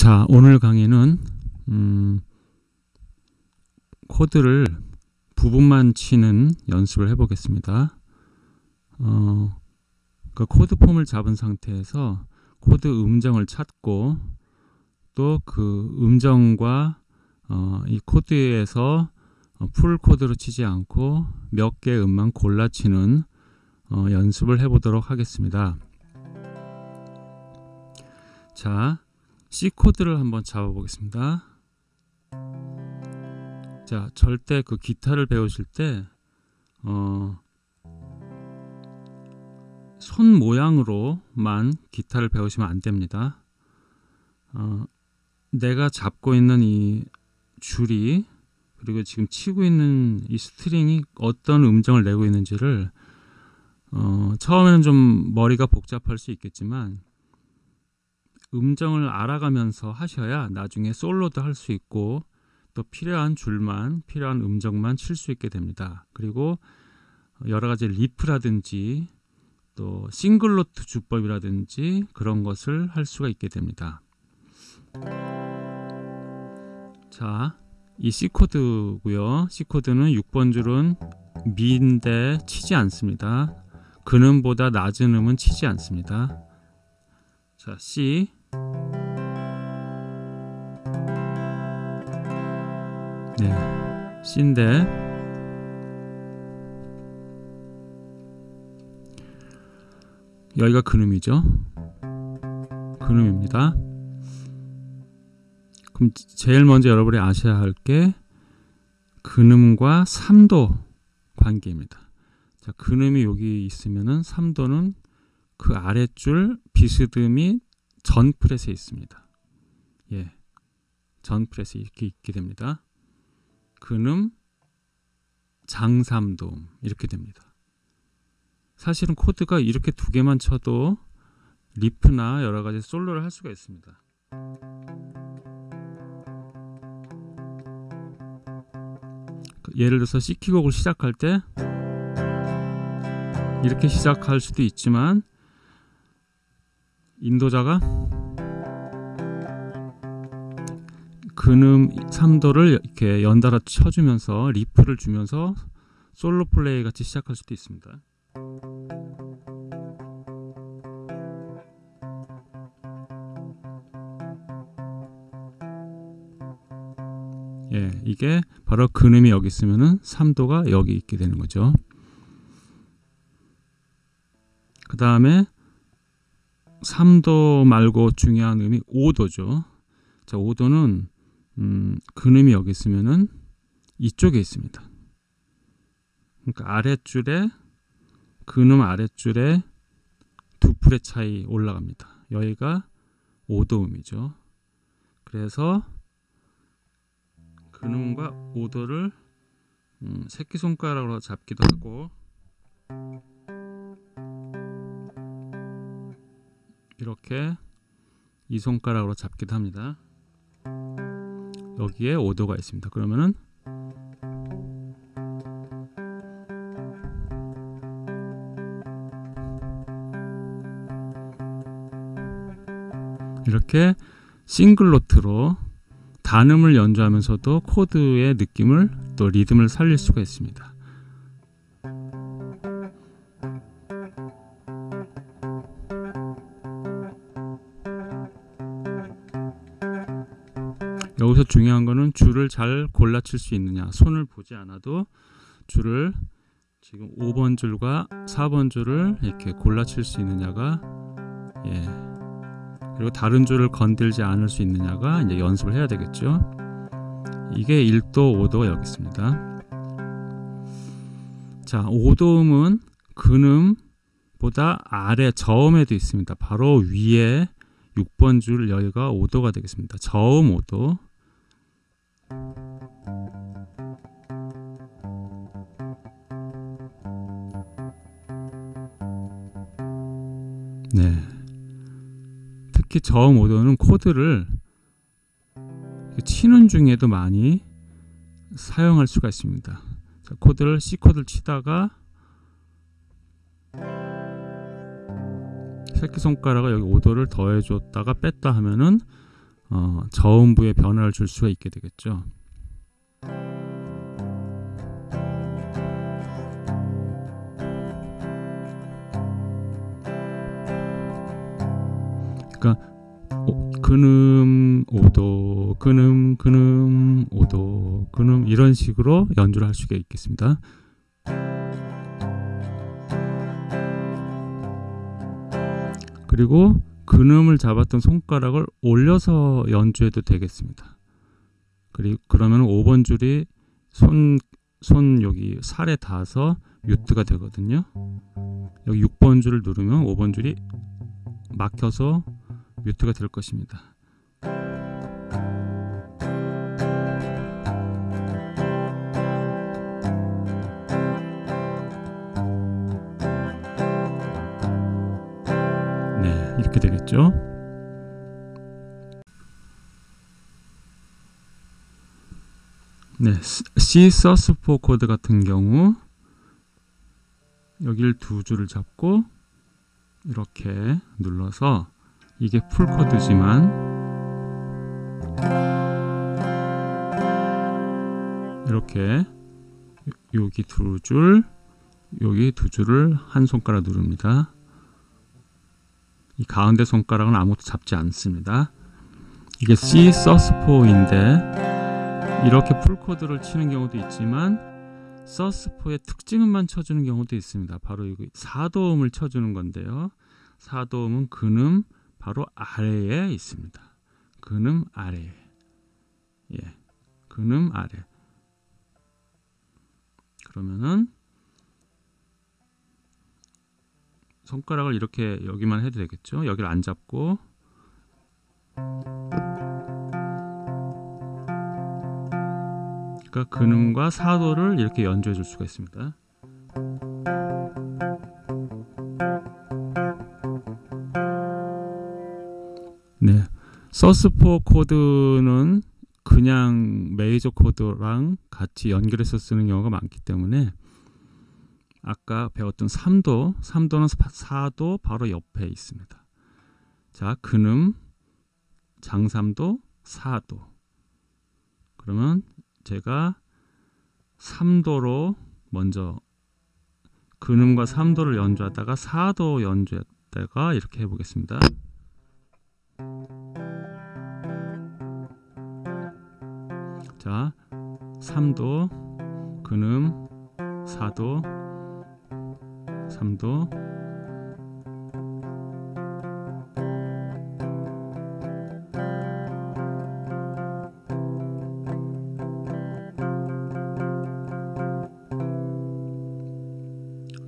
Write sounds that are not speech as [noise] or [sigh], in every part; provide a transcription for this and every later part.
자, 오늘 강의는 음, 코드를 부분만 치는 연습을 해보겠습니다. 어, 그 코드 폼을 잡은 상태에서 코드 음정을 찾고 또 그 음정과 어, 이 코드에서 어, full 코드로 치지 않고 몇 개의 음만 골라 치는 어, 연습을 해보도록 하겠습니다. 자, C 코드를 한번 잡아보겠습니다. 자, 절대 그 기타를 배우실 때, 어, 손 모양으로만 기타를 배우시면 안 됩니다. 어, 내가 잡고 있는 이 줄이 그리고 지금 치고 있는 이 string이 어떤 음정을 내고 있는지를 어, 처음에는 좀 머리가 복잡할 수 있겠지만 음정을 알아가면서 하셔야 나중에 솔로도 할 수 있고 또 필요한 줄만 필요한 음정만 칠 수 있게 됩니다. 그리고 여러 가지 riff라든지 또 single note 주법이라든지 그런 것을 할 수가 있게 됩니다. 자, 이 C 코드고요. C 코드는 6번 줄은 미인데 치지 않습니다. 근음보다 낮은 음은 치지 않습니다. 자, C C인데 여기가 근음이죠. 근음입니다. 그럼 제일 먼저 여러분이 아셔야 할 게 근음과 3도 관계입니다. 자, 근음이 여기 있으면은 3도는 그 아랫줄 비스듬히 전 프렛에 있습니다. 예. 전 프렛에 이렇게 있게 됩니다. 근음 장삼도음 이렇게 됩니다. 사실은 코드가 이렇게 두 개만 쳐도 리프나 여러 가지 솔로를 할 수가 있습니다. 예를 들어서 C키곡을 시작할 때 이렇게 시작할 수도 있지만 인도자가 근음 3도를 이렇게 연달아 쳐주면서 리프를 주면서 솔로 플레이 같이 시작할 수도 있습니다. 예, 이게 바로 근음이 여기 있으면은 3도가 여기 있게 되는 거죠. 그 다음에 3도 말고 중요한 음이 5도죠. 자, 5도는 음, 근음이 여기 있으면은 이쪽에 있습니다. 그러니까 아랫줄에 근음 아랫줄에 두 풀의 차이 올라갑니다. 여기가 5도음이죠. 그래서 근음과 5도를 음, 새끼손가락으로 잡기도 하고 이렇게 이 손가락으로 잡기도 합니다. 여기에 5도가 있습니다. 그러면은 이렇게 싱글 노트로 단음을 연주하면서도 코드의 느낌을 또 리듬을 살릴 수가 있습니다. 잘 골라칠 수 있느냐. 손을 보지 않아도 줄을 지금 5번 줄과 4번 줄을 이렇게 골라칠 수 있느냐가 예. 그리고 다른 줄을 건들지 않을 수 있느냐가 이제 연습을 해야 되겠죠. 이게 1도 5도가 여기 있습니다. 자 5도음은 근음보다 아래 저음에도 있습니다. 바로 위에 6번 줄 여기가 5도가 되겠습니다. 저음 5도 네. 특히 저음 오도는 코드를 치는 중에도 많이 사용할 수가 있습니다. 자, 코드를 C 코드를 치다가 새끼손가락을 여기 5도를 더해줬다가 뺐다 하면은 어, 저음부에 변화를 줄 수가 있게 되겠죠. 그러니까 근음 오도 근음 근음 오도 근음 이런 식으로 연주를 할 수가 있겠습니다. 그리고 근음을 잡았던 손가락을 올려서 연주해도 되겠습니다. 그리고 그러면 5번 줄이 손, 손 여기 살에 닿아서 뮤트가 되거든요. 여기 6번 줄을 누르면 5번 줄이 막혀서 뮤트가 될 것입니다. 네, 이렇게 되겠죠. 네, C 서스4 코드 같은 경우 여기를 두 줄을 잡고 이렇게 눌러서 이게 full 코드지만 이렇게 여기 두 줄, 여기 두 줄을 한 손가락 누릅니다. 이 가운데 손가락은 아무것도 잡지 않습니다. 이게 C sus4인데 이렇게 full 코드를 치는 경우도 있지만 서스4의 특징음만 쳐주는 경우도 있습니다. 바로 이거 4도음을 쳐주는 건데요. 4도음은 근음 바로 아래에 있습니다. 근음 아래에. 예. 근음 아래. 그러면은 손가락을 이렇게 여기만 해도 되겠죠. 여기를 안 잡고 그러니까 근음과 사도를 이렇게 연주해 줄 수가 있습니다. 서스4 코드는 그냥 메이저 코드랑 같이 연결해서 쓰는 경우가 많기 때문에 아까 배웠던 3도, 3도는 4도 바로 옆에 있습니다. 자, 근음, 장삼도, 4도. 그러면 제가 3도로 먼저 근음과 3도를 연주하다가 4도 연주했다가 이렇게 해보겠습니다. 자, 3도, 근음, 4도, 3도,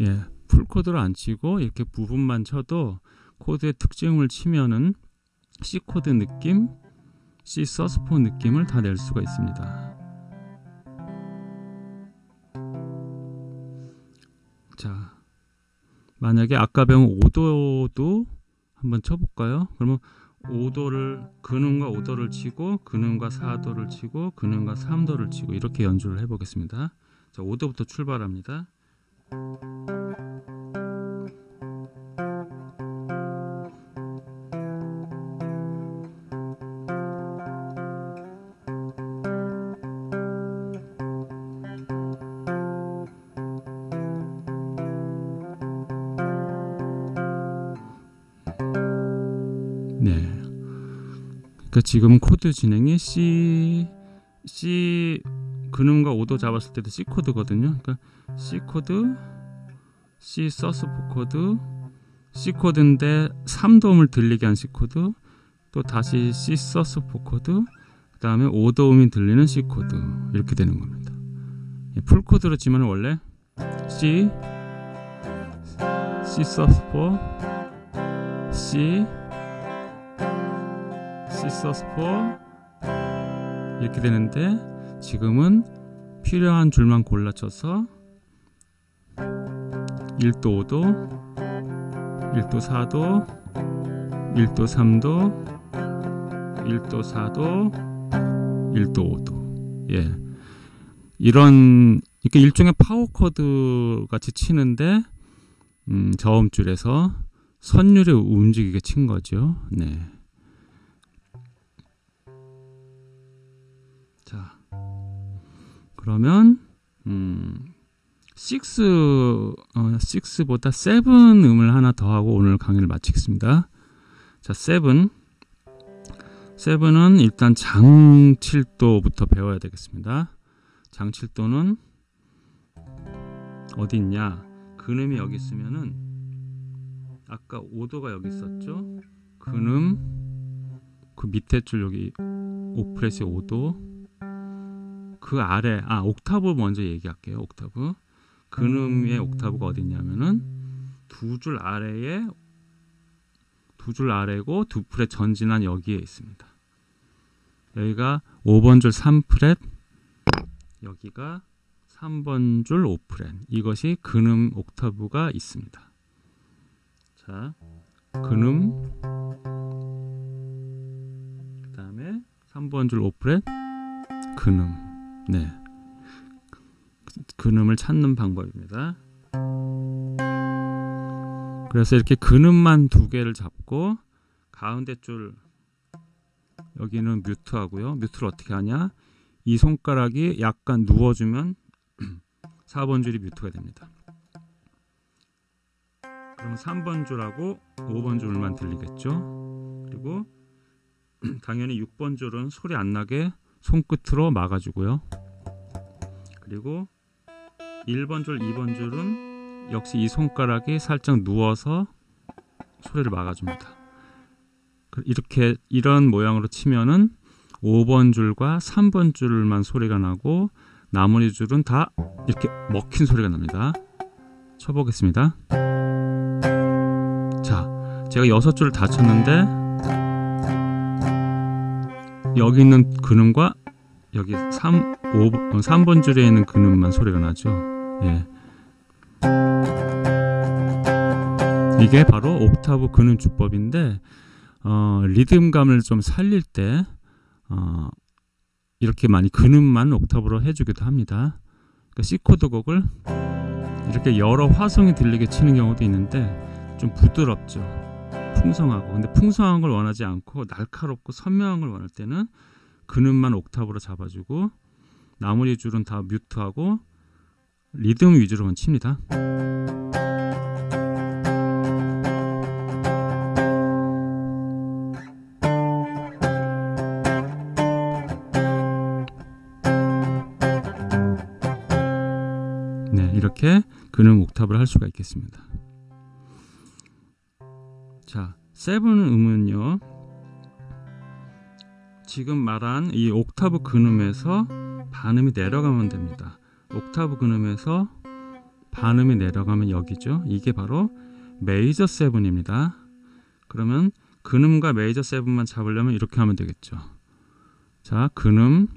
예, full 코드를 안 치고 이렇게 부분만 쳐도 코드의 특징을 치면은 C 코드 느낌, C sus4 느낌을 다 낼 수가 있습니다. 자, 만약에 아까 배운 5도도 한번 쳐볼까요? 그러면 5도를 근음과 5도를 치고 근음과 4도를 치고 근음과 3도를 치고 이렇게 연주를 해보겠습니다. 자, 5도부터 출발합니다. 그러니까 지금 코드 진행이 C C 근음과 5도 잡았을 때도 C 코드거든요. 그러니까 C 코드, C sus4 코드, C 코드인데 3도음을 들리게 한 C 코드, 또 다시 C sus4 코드, 그 다음에 5도음이 들리는 C 코드 이렇게 되는 겁니다. full 코드로 치면 원래 C, C sus4, C, C sus4 이렇게 되는데 지금은 필요한 줄만 골라쳐서 1도 5도 1도 4도 1도 3도 1도 4도 1도 5도. 예. 이런 이렇게 일종의 파워 코드 같이 치는데 음, 저음줄에서 선율이 움직이게 친 거죠. 네 자, 그러면 음, 6, 어, 6보다 7 음을 하나 더 하고 오늘 강의를 마치겠습니다. 자, 7. 7은 일단 장칠도부터 배워야 되겠습니다. 장칠도는 어디 있냐? 근음이 여기 있으면은 아까 5도가 여기 있었죠? 근음 그 밑에 줄 여기 오프레시 5도 그 아래 아 옥타브 먼저 얘기할게요. 옥타브 근음의 옥타브가 어디 있냐면은 두 줄 아래에 두 줄 아래고 두 프렛 전진한 여기에 있습니다. 여기가 5번 줄 3프렛 여기가 3번 줄 5프렛 이것이 근음 옥타브가 있습니다. 자, 근음 그 다음에 3번 줄 5프렛 근음 네 근음을 찾는 방법입니다. 그래서 이렇게 근음만 두 개를 잡고 가운데 줄 여기는 뮤트 하고요. 뮤트를 어떻게 하냐? 이 손가락이 약간 누워주면 [clears throat] 4번 줄이 뮤트가 됩니다. 그럼 3번 줄하고 5번 줄만 들리겠죠? 그리고 [clears throat] 당연히 6번 줄은 소리 안 나게 손끝으로 막아주고요. 그리고 1번 줄, 2번 줄은 역시 이 손가락이 살짝 누워서 소리를 막아줍니다. 이렇게 이런 모양으로 치면은 5번 줄과 3번 줄만 소리가 나고 나머지 줄은 다 이렇게 먹힌 소리가 납니다. 쳐보겠습니다. 자, 제가 여섯 줄을 다 쳤는데 여기 있는 근음과 여기 3, 5, 3번 줄에 있는 근음만 소리가 나죠. 예. 이게 바로 옥타브 근음 주법인데 어, 리듬감을 좀 살릴 때 어, 이렇게 많이 근음만 옥타브로 해주기도 합니다. 그러니까 C 코드 곡을 이렇게 여러 화성이 들리게 치는 경우도 있는데 좀 부드럽죠. 풍성하고 근데 풍성한 걸 원하지 않고 날카롭고 선명한 걸 원할 때는 근음만 옥타브로 잡아주고 나머지 줄은 다 뮤트하고 리듬 위주로만 칩니다. 네, 이렇게 근음 옥타브를 할 수가 있겠습니다. 자, 세븐 음은요. 지금 말한 이 옥타브 근음에서 반음이 내려가면 됩니다. 옥타브 근음에서 반음이 내려가면 여기죠. 이게 바로 major seven입니다. 그러면 근음과 major seven만 잡으려면 이렇게 하면 되겠죠. 자, 근음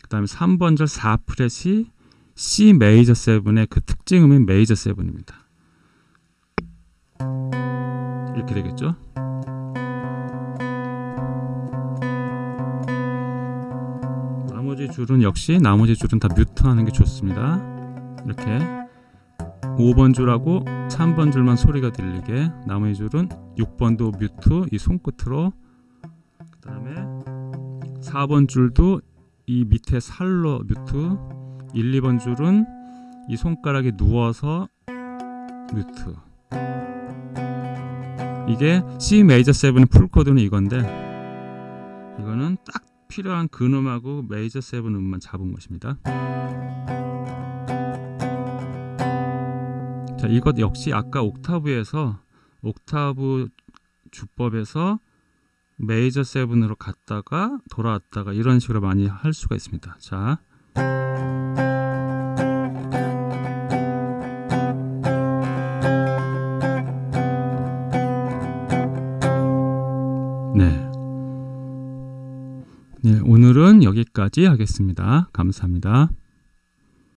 그 다음에 3번 줄 4fret이 C 메이저 세븐의 그 특징음인 major seven입니다. 이렇게 되겠죠. 나머지 줄은 역시 나머지 줄은 다 뮤트하는 게 좋습니다. 이렇게 5번 줄하고 3번 줄만 소리가 들리게 나머지 줄은 6번도 뮤트 이 손끝으로 그 다음에 4번 줄도 이 밑에 살로 뮤트 1, 2번 줄은 이 손가락에 누워서 mute 이게 C major 7의 full 코드는 이건데 이거는 딱 필요한 근음하고 메이저 7 음만 잡은 것입니다. 자, 이것 역시 아까 옥타브에서 옥타브 주법에서 메이저 7으로 갔다가 돌아왔다가 이런 식으로 많이 할 수가 있습니다. 자. 여기까지 하겠습니다. 감사합니다.